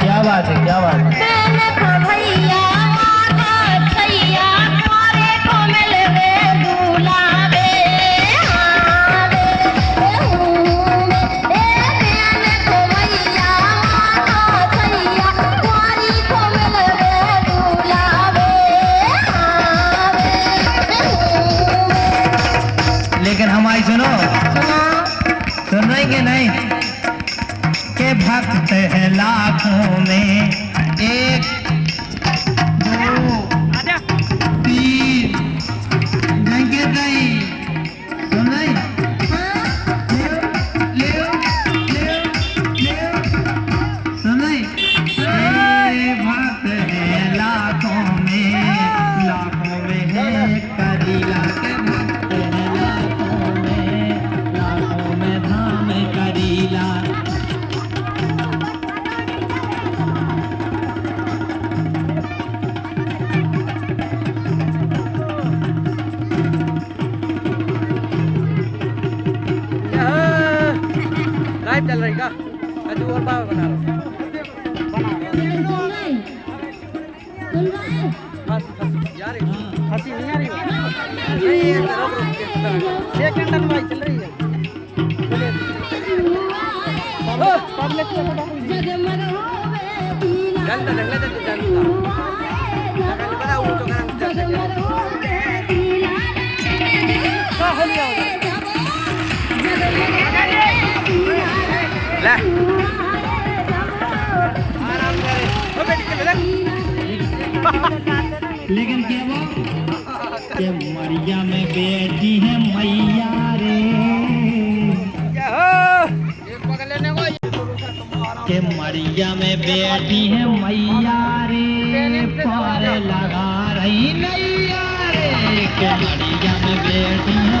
क्या बात है क्या बात है? सुन रही कि नहीं। के भक्त है लाखों में एक, दो, तीन। गिर सुन। सुन भक्त लाखों में लाइव चल रही का अजू और बाबा बना रहा हंस नहीं आ रही है ये ये रुक रुक के सेकंड टन भाई चल रही है ओ पब्लिक को बता लेकिन क्या के मरिया में बेटी है मैया रे? को मरिया में बेटी है मैया रे? पार लगा रही नैया रे। के मरिया में बेटी है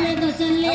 ये तो चल ले